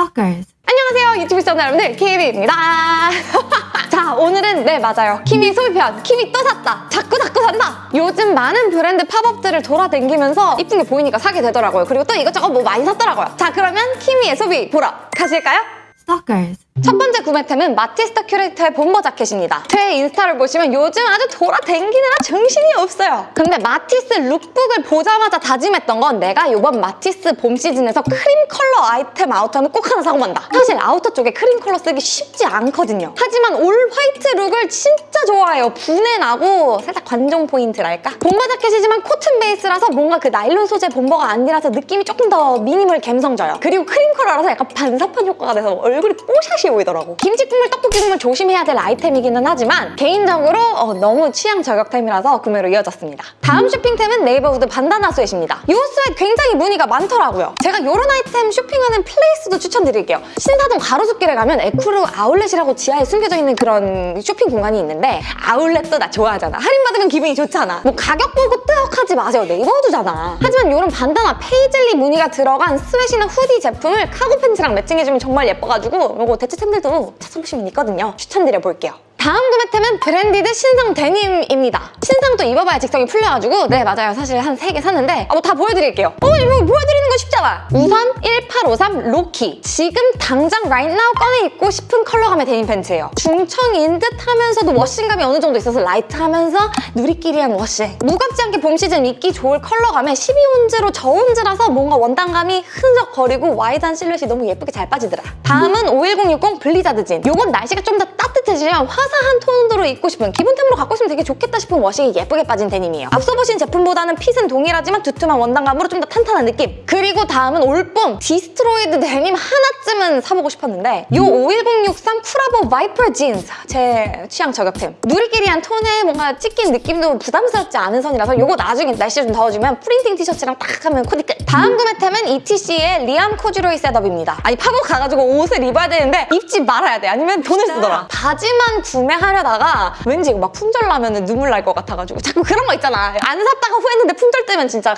Stalkers. 안녕하세요 유튜브 시청자 여러분들. 키미입니다. 자 오늘은 네 맞아요. 키미 소비편 키미 또 샀다. 자꾸 자꾸 산다. 요즘 많은 브랜드 팝업들을 돌아다니면서 이쁜 게 보이니까 사게 되더라고요. 그리고 또 이것저것 뭐 많이 샀더라고요. 자 그러면 키미의 소비 보러 가실까요? Stalkers. 첫 번째 구매템은 마티스 더 큐레이터의 bomber 자켓입니다. 제 인스타를 보시면 요즘 아주 돌아다니느라 정신이 없어요. 근데 마티스 lookbook을 보자마자 다짐했던 건 내가 이번 마티스 봄 시즌에서 크림 컬러 아이템 아우터는 꼭 하나 사고 만다. 사실 아우터 쪽에 크림 컬러 쓰기 쉽지 않거든요. 하지만 all white look을 진짜 좋아해요. 분내 나고 살짝 관종 포인트랄까? bomber 자켓이지만 코튼 베이스라서 뭔가 그 나일론 소재 bomber가 아니라서 느낌이 조금 더 미니멀 감성 져요. 그리고 크림 컬러라서 약간 반사판 효과가 돼서 얼굴이 뽀샤시 보이더라고. 김치 국물, 떡볶이 국물 조심해야 될 아이템이기는 하지만 개인적으로 어, 너무 취향 저격템이라서 구매로 이어졌습니다. 다음 쇼핑템은 Neighborhood bandana sweat입니다. 이 sweat 굉장히 문의가 많더라고요. 제가 이런 아이템 쇼핑하는 place도 추천드릴게요. 신사동 가로수길에 가면 에쿠르 아울렛이라고 지하에 숨겨져 있는 그런 쇼핑 공간이 있는데 아울렛도 나 좋아하잖아. 할인받으면 기분이 좋잖아. 뭐 가격 보고 뜨억하지 마세요. Neighborhood잖아. 하지만 이런 bandana 페이즐리 무늬가 들어간 sweat나 hoodie 제품을 카고 팬츠랑 매칭해주면 정말 예뻐가지고 이거 대체 템들도 찾아보시면 있거든요. 추천드려 볼게요. 다음 구매템은 브랜디드 신상 데님입니다. 신상도 입어봐야 직성이 풀려가지고 네 맞아요. 사실 한 3개 샀는데 아, 뭐 다 보여드릴게요. 어 이거 보여드리는 거 쉽잖아. 우선 1853 로키. 지금 당장 right now 꺼내 입고 싶은 컬러감의 데님 팬츠예요. 중청인 듯 하면서도 워싱감이 어느 정도 있어서 light하면서 누리끼리한 워싱. 무겁지 않게 봄 시즌 입기 좋을 컬러감에 12온즈로 저온즈라서 뭔가 원단감이 흐적거리고 와이드한 실루엣이 너무 예쁘게 잘 빠지더라. 다음은 51060 블리자드 진. 요건 날씨가 좀 더 따뜻해지면 화사한 톤으로 입고 싶은 기본템으로 갖고 있으면 되게 좋겠다 싶은 워싱이 예쁘게 빠진 데님이에요. 앞서 보신 제품보다는 핏은 동일하지만 두툼한 원단감으로 좀 더 탄탄한 느낌. 그리고 다음은 올봄 destroyed 데님 하나쯤은 사보고 싶었는데 요 51063 쿠라보 바이퍼 진스 제 취향 저격템. 누리끼리한 톤에 뭔가 찢긴 느낌도 부담스럽지 않은 선이라서 요거 나중에 날씨 좀 더워지면 프린팅 티셔츠랑 딱 하면 코디 끝. 다음 구매템은 ETC의 리암 코듀로이 셋업입니다. 아니 팝업 가가지고 옷을 입어야 되는데 입지 말아야 돼. 아니면 돈을 쓰더라. 바지만 구매하려다가 왠지 막 품절 나면 눈물 날 것 같아가지고 자꾸 그런 거 있잖아. 안 샀다가 후회했는데 품절 되면 진짜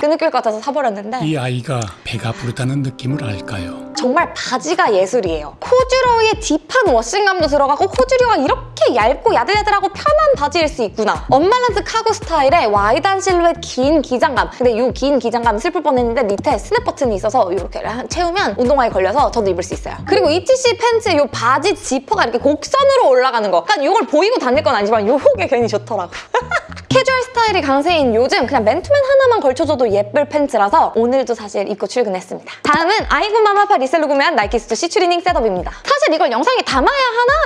흐느낄 것 같아서 사버렸 는데 이 아이가 배가 부르다는 느낌을 알까요? 정말 바지가 예술이에요. 코듀로이의 딥한 워싱감도 들어가고 코듀로이가 이렇게 얇고 야들야들하고 편한 바지일 수 있구나. 언밸런스 카고 스타일의 와이드한 실루엣 긴 기장감. 근데 이 긴 기장감 슬플 뻔했는데 밑에 스냅 버튼이 있어서 이렇게 채우면 운동화에 걸려서 저도 입을 수 있어요. 그리고 ETC 팬츠 이 바지 지퍼가 이렇게 곡선으로 올라가는 거. 그러니까 이걸 보이고 다닐 건 아니지만 요게 괜히 좋더라고. 캐주얼 스타일이 강세인 요즘 그냥 맨투맨 하나만 걸쳐줘도 예쁠 팬츠라서 오늘도 사실 입고 출근했습니다. 다음은 아이고 맘 아파 resell로 구매한 나이키 스투시 추리닝 셋업입니다. 사실 이걸 영상에 담아야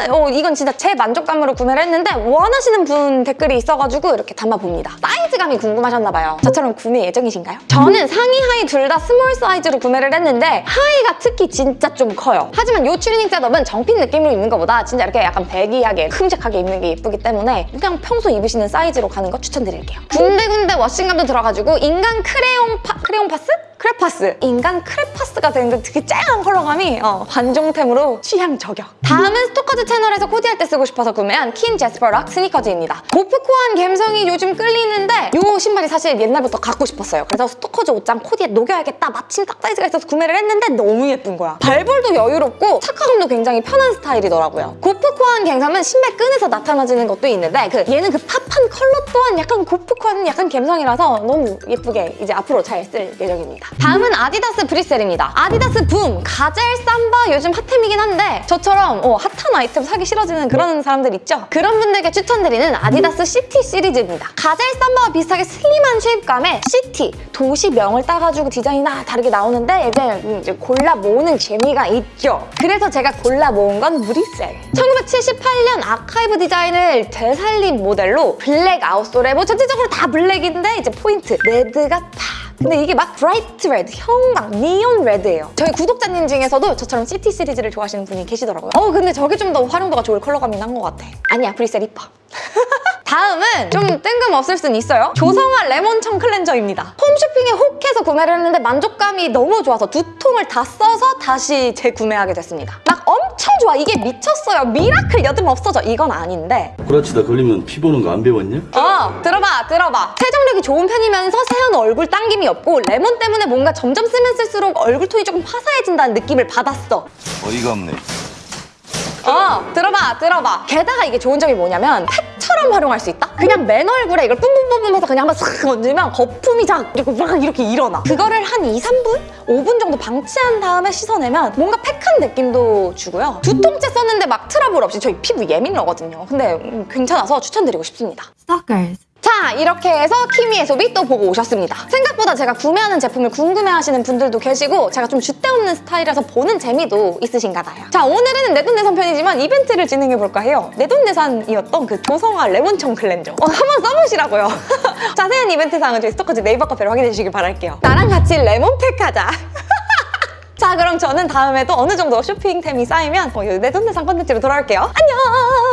하나? 어, 이건 진짜 제 만족감으로 구매를 했는데 원하시는 분 댓글이 있어가지고 이렇게 담아봅니다. 사이즈감이 궁금하셨나봐요. 저처럼 구매 예정이신가요? 저는 상의 하의 둘 다 스몰 사이즈로 구매를 했는데 하의가 특히 진짜 좀 커요. 하지만 이 추리닝 셋업은 정핏 느낌으로 입는 것보다 진짜 이렇게 약간 baggy하게 큼직하게 입는 게 예쁘기 때문에 그냥 평소 입으시는 사이즈로 가는 거 추천드릴게요. 군데군데 워싱감도 들어가지고 인간 크레용 파, 크레용 파스? 크레파스. 인간 크레파스가 되는 그 되게 쨍한 컬러감이 어, 관종템으로 취향 저격. 다음은 스토커즈 채널에서 코디할 때 쓰고 싶어서 구매한 킨 제스퍼 락 스니커즈입니다. gorpcore한 감성이 요즘 끌리는데 이 신발이 사실 옛날부터 갖고 싶었어요. 그래서 스토커즈 옷장 코디에 녹여야겠다. 마침 딱 사이즈가 있어서 구매를 했는데 너무 예쁜 거야. 발볼도 여유롭고 착화감도 굉장히 편한 스타일이더라고요. gorpcore한 감성은 신발 끈에서 나타나지는 것도 있는데 그 얘는 그 pop한 컬러 또한 약간 gorpcore한 약간 감성이라서 너무 예쁘게 이제 앞으로 잘 쓸 예정입니다. 다음은 아디다스 브뤼셀입니다. 아디다스 붐! 가젤 삼바 요즘 핫템이긴 한데 저처럼 어, 핫한 아이템 사기 싫어지는 그런 사람들 있죠? 그런 분들께 추천드리는 아디다스 시티 시리즈입니다. 가젤 삼바와 비슷하게 슬림한 shape감에 시티, 도시명을 따가지고 디자인이 다 다르게 나오는데 이제, 이제 골라 모으는 재미가 있죠. 그래서 제가 골라 모은 건 브뤼셀. 1978년 아카이브 디자인을 되살린 모델로 블랙 outsole에 뭐 전체적으로 다 블랙인데 이제 포인트 레드가 다 근데 이게 막 bright red, 형광, neon red예요. 저희 구독자님 중에서도 저처럼 시티 시리즈를 좋아하시는 분이 계시더라고요. 어 근데 저게 좀 더 활용도가 좋을 컬러감이 난 것 같아. 아니야, 브뤼셀 이뻐. 다음은 좀 뜬금없을 순 있어요. 조성아 레몬청 클렌저입니다. 홈쇼핑에 혹해서 구매를 했는데 만족감이 너무 좋아서 두 통을 다 써서 다시 재구매하게 됐습니다. 막 엄청 좋아. 이게 미쳤어요. 미라클 여드름 없어져. 이건 아닌데. 구라치다 걸리면 피 보는 거 안 배웠냐? 어, 들어봐, 들어봐. 세정력이 좋은 편이면서 세안 얼굴 당김이 없고 레몬 때문에 뭔가 점점 쓰면 쓸수록 얼굴 톤이 조금 화사해진다는 느낌을 받았어. 어이가 없네. 어, 들어봐, 들어봐. 게다가 이게 좋은 점이 뭐냐면 팩처럼 활용할 수 있다? 그냥 맨 얼굴에 이걸 뿜뿜뿜뿜 해서 그냥 한번 싹 얹으면 거품이 작 이렇게 막 이렇게 일어나. 그거를 한 2, 3분? 5분 정도 방치한 다음에 씻어내면 뭔가 팩한 느낌도 주고요. 두 통째 썼는데 막 트러블 없이 저희 피부 예민하거든요. 근데 음, 괜찮아서 추천드리고 싶습니다. Stalkers. 자 이렇게 해서 키미의 소비 또 보고 오셨습니다. 생각보다 제가 구매하는 제품을 궁금해하시는 분들도 계시고 제가 좀 줏대 없는 스타일이라서 보는 재미도 있으신가 봐요. 자 오늘은 내돈내산 편이지만 이벤트를 진행해볼까 해요. 내돈내산이었던 그 조성아 레몬청 클렌저. 어, 한번 써보시라고요. 자세한 이벤트 사항은 저희 스토커즈 네이버 카페로 확인해 주시길 바랄게요. 나랑 같이 레몬팩 하자. 자 그럼 저는 다음에도 어느 정도 쇼핑템이 쌓이면 어, 내돈내산 컨텐츠로 돌아올게요. 안녕